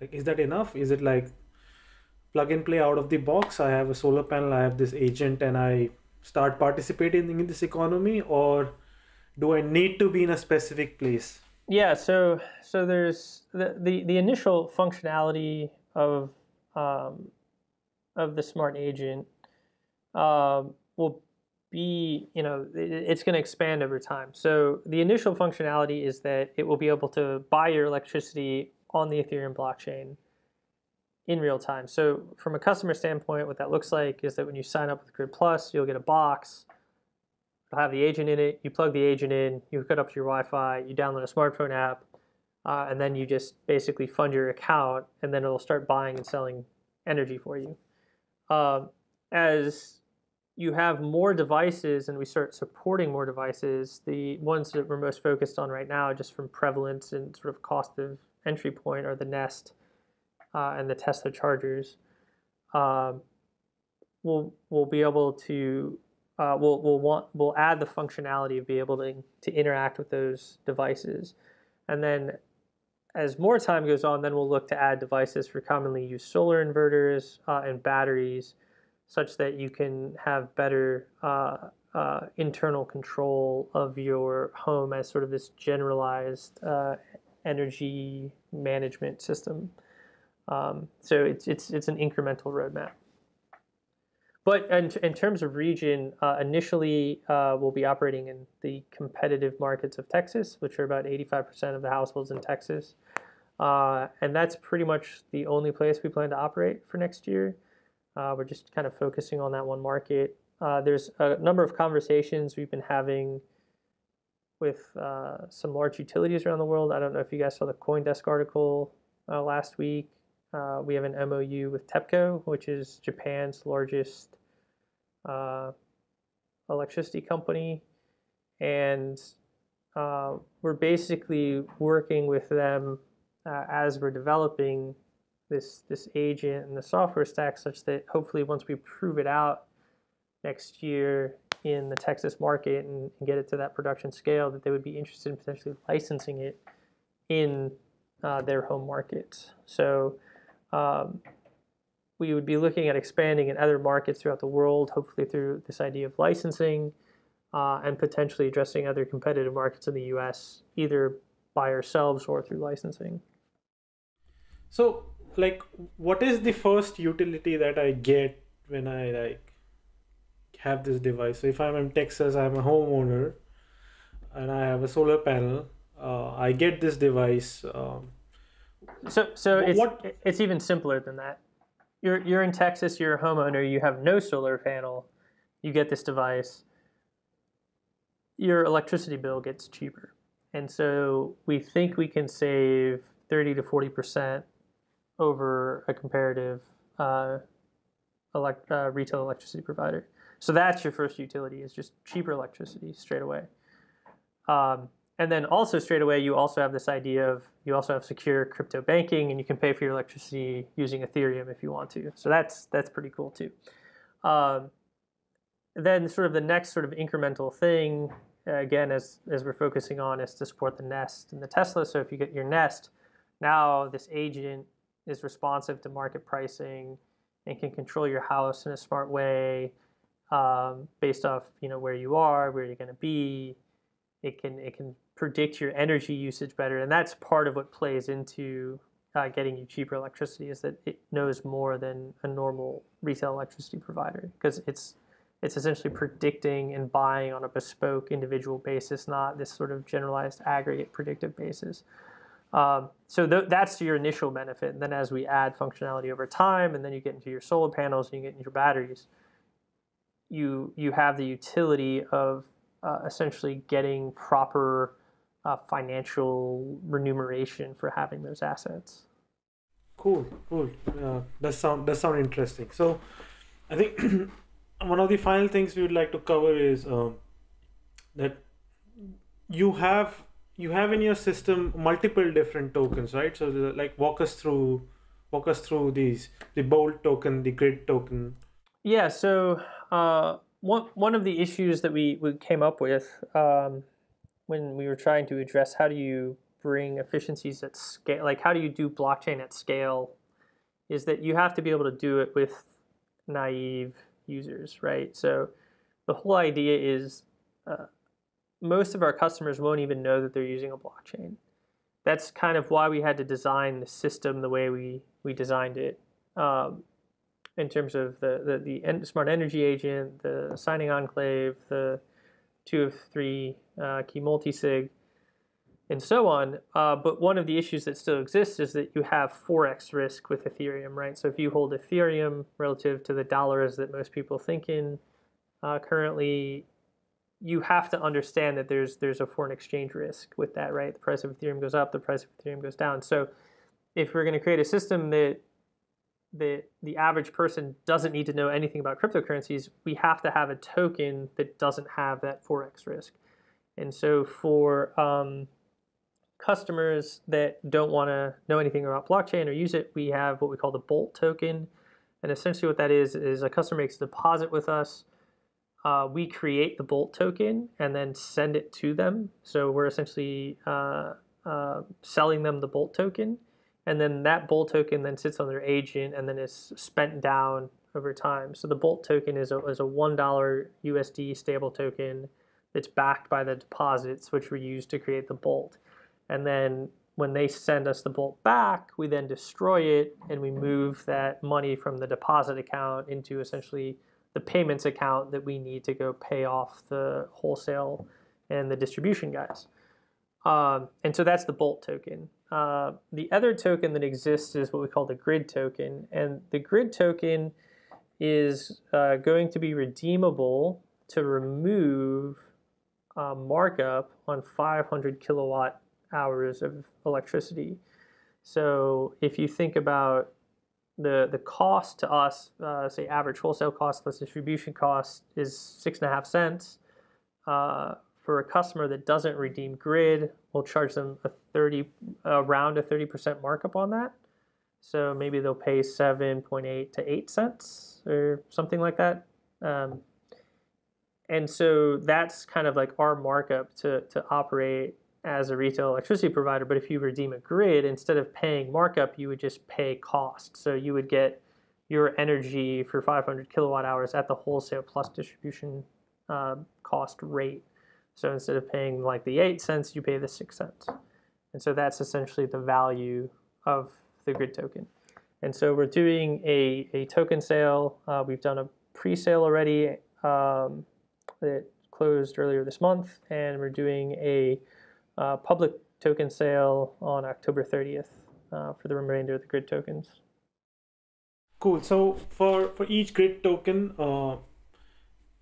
like is that enough? Is it like plug and play out of the box? I have a solar panel i have this agent and i start participating in this economy or do i need to be in a specific place? Yeah so so there's the the, the initial functionality of um, of the smart agent um, will be, you know, it's going to expand over time. So the initial functionality is that it will be able to buy your electricity on the Ethereum blockchain in real time. So from a customer standpoint, what that looks like is that when you sign up with Grid Plus, you'll get a box. It'll have the agent in it. You plug the agent in. You hook it up to your Wi-Fi. You download a smartphone app, uh, and then you just basically fund your account, and then it'll start buying and selling energy for you. Um, as you have more devices and we start supporting more devices, the ones that we're most focused on right now, just from prevalence and sort of cost of entry point, are the Nest uh, and the Tesla chargers, um, we'll we'll be able to uh, we'll we'll want we'll add the functionality of be able to to interact with those devices, and then as more time goes on, then we'll look to add devices for commonly used solar inverters uh, and batteries, such that you can have better uh, uh, internal control of your home as sort of this generalized uh, energy management system. Um, so it's, it's, it's an incremental roadmap. But in, in terms of region, uh, initially uh, we'll be operating in the competitive markets of Texas, which are about 85% of the households in Texas. Uh, and that's pretty much the only place we plan to operate for next year. Uh, we're just kind of focusing on that one market. Uh, there's a number of conversations we've been having with uh, some large utilities around the world. I don't know if you guys saw the CoinDesk article last week. Uh, we have an MOU with TEPCO, which is Japan's largest uh, electricity company. And uh, we're basically working with them uh, as we're developing this, this agent and the software stack such that hopefully once we prove it out next year in the Texas market and, and get it to that production scale, that they would be interested in potentially licensing it in uh, their home markets. So um, we would be looking at expanding in other markets throughout the world, hopefully through this idea of licensing uh, and potentially addressing other competitive markets in the US, either by ourselves or through licensing. So, like, what is the first utility that I get when I like have this device? So, if I'm in Texas, I'm a homeowner and I have a solar panel. Uh, I get this device. Um, so so it's what? it's even simpler than that. You're you're in Texas. You're a homeowner. You have no solar panel. You get this device. Your electricity bill gets cheaper, and so we think we can save thirty to forty percent over a comparative uh, elect, uh, retail electricity provider. So that's your first utility is just cheaper electricity straight away. Um, and then also straight away, you also have this idea of you also have secure crypto banking, and you can pay for your electricity using Ethereum if you want to. So that's that's pretty cool too. Um, then sort of the next sort of incremental thing, again, as as we're focusing on, is to support the Nest and the Tesla. So if you get your Nest, now this agent is responsive to market pricing and can control your house in a smart way um, based off you know where you are, where you're going to be. It can it can predict your energy usage better, and that's part of what plays into uh, getting you cheaper electricity is that it knows more than a normal retail electricity provider because it's it's essentially predicting and buying on a bespoke individual basis, not this sort of generalized aggregate predictive basis. Um, so th that's your initial benefit. And then as we add functionality over time, and then you get into your solar panels and you get into your batteries, you you have the utility of uh, essentially getting proper uh, financial remuneration for having those assets. Cool, cool. Uh, that sound that sound interesting. So, I think one of the final things we would like to cover is um, that you have you have in your system multiple different tokens, right? So, like, walk us through walk us through these the bolt token, the grid token. Yeah. So, uh, one one of the issues that we we came up with. Um, when we were trying to address how do you bring efficiencies at scale, like how do you do blockchain at scale, is that you have to be able to do it with naive users, right? So the whole idea is uh, most of our customers won't even know that they're using a blockchain. That's kind of why we had to design the system the way we, we designed it. Um, in terms of the, the, the smart energy agent, the signing enclave, the two of three uh, key multisig. and so on. Uh, but one of the issues that still exists is that you have forex risk with Ethereum, right? So if you hold Ethereum relative to the dollars that most people think in uh, currently, you have to understand that there's there's a foreign exchange risk with that, right? The price of Ethereum goes up, the price of Ethereum goes down. So if we're going to create a system that that the average person doesn't need to know anything about cryptocurrencies, we have to have a token that doesn't have that forex risk. And so for um, customers that don't want to know anything about blockchain or use it, we have what we call the Bolt token. And essentially what that is, is a customer makes a deposit with us. Uh, we create the Bolt token and then send it to them. So we're essentially uh, uh, selling them the Bolt token and then that Bolt token then sits on their agent and then is spent down over time. So the Bolt token is a, is a $1 USD stable token that's backed by the deposits which were used to create the Bolt. And then when they send us the Bolt back, we then destroy it and we move that money from the deposit account into essentially the payments account that we need to go pay off the wholesale and the distribution guys. Um, and so that's the Bolt token. Uh, the other token that exists is what we call the grid token. And the grid token is uh, going to be redeemable to remove uh, markup on 500 kilowatt hours of electricity. So if you think about the, the cost to us, uh, say average wholesale cost plus distribution cost is six and a half cents. Uh, for a customer that doesn't redeem grid, we'll charge them a 30 around a 30% markup on that. So maybe they'll pay 7.8 to 8 cents or something like that. Um, and so that's kind of like our markup to, to operate as a retail electricity provider. But if you redeem a grid, instead of paying markup, you would just pay cost. So you would get your energy for 500 kilowatt hours at the wholesale plus distribution uh, cost rate. So instead of paying like the 8 cents, you pay the 6 cents. And so that's essentially the value of the grid token. And so we're doing a, a token sale. Uh, we've done a pre-sale already um, that closed earlier this month, and we're doing a uh, public token sale on October 30th uh, for the remainder of the grid tokens. Cool. So for for each grid token, uh,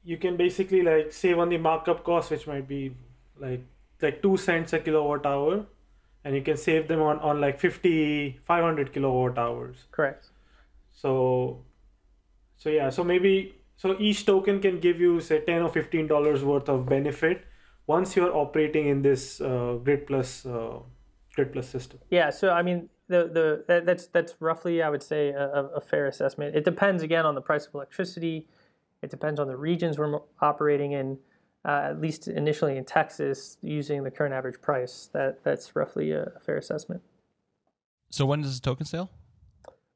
you can basically like save on the markup cost, which might be like like two cents a kilowatt hour, and you can save them on on like 50 500 kilowatt hours. Correct. So, so yeah, so maybe so each token can give you say 10 or 15 dollars worth of benefit once you're operating in this uh, grid plus uh, grid plus system yeah so i mean the the that, that's that's roughly i would say a, a, fair assessment it depends again on the price of electricity it depends on the regions we're operating in. Uh, at least initially in Texas, using the current average price, that that's roughly a, fair assessment. So when does the token sale?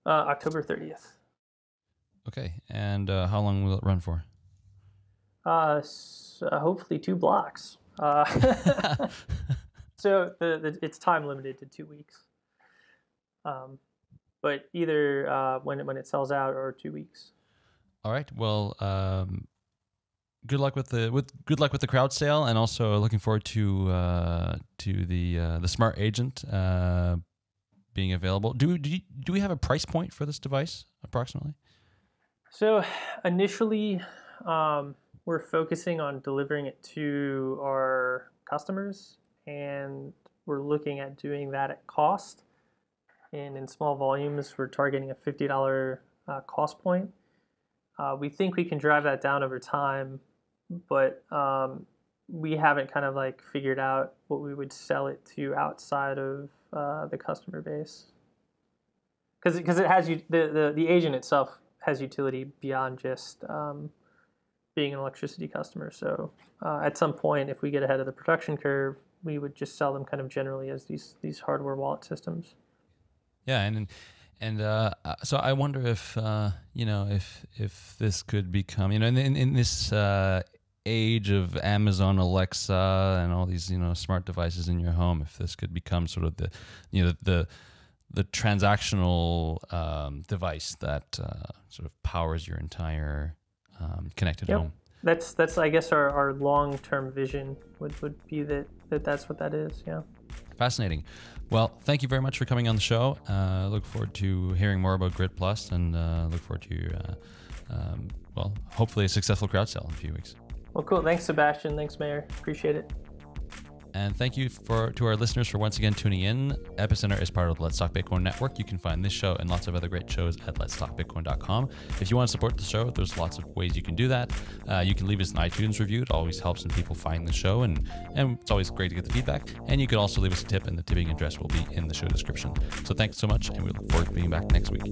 Uh, October 30th. Okay, and uh, how long will it run for? Uh, so hopefully two blocks. Uh, so the, the, it's time limited to two weeks. Um, but either uh, when it, when it sells out or two weeks. All right. Well, um, good luck with the with good luck with the crowd sale, and also looking forward to uh, to the uh, the smart agent uh, being available. Do do you, do we have a price point for this device approximately? So initially, um, we're focusing on delivering it to our customers, and we're looking at doing that at cost. And in small volumes, we're targeting a fifty dollar uh, cost point. Uh, we think we can drive that down over time, but um, we haven't kind of like figured out what we would sell it to outside of uh, the customer base. Because because it has you the, the the agent itself has utility beyond just um, being an electricity customer. So uh, at some point, if we get ahead of the production curve, we would just sell them kind of generally as these these hardware wallet systems. Yeah, and and uh, uh, so I wonder if uh, you know if if this could become you know in in, in this uh, age of Amazon Alexa and all these you know smart devices in your home, if this could become sort of the you know the the transactional um, device that uh, sort of powers your entire um, connected yep. home. That's that's I guess our, our long term vision would, would be that, that that's what that is. Yeah. Fascinating. Well, thank you very much for coming on the show. Uh, look forward to hearing more about Grid Plus and uh, look forward to uh, um, well, hopefully a successful crowd sale in a few weeks. Well, cool. Thanks, Sebastien. Thanks, Meher. Appreciate it. And thank you for to our listeners for once again tuning in. Epicenter is part of the Let's Talk Bitcoin network. You can find this show and lots of other great shows at letstalkbitcoin.com. If you want to support the show, there's lots of ways you can do that. Uh, you can leave us an iTunes review. It always helps when people find the show, and and it's always great to get the feedback. And you can also leave us a tip, and the tipping address will be in the show description. So thanks so much, and we look forward to being back next week.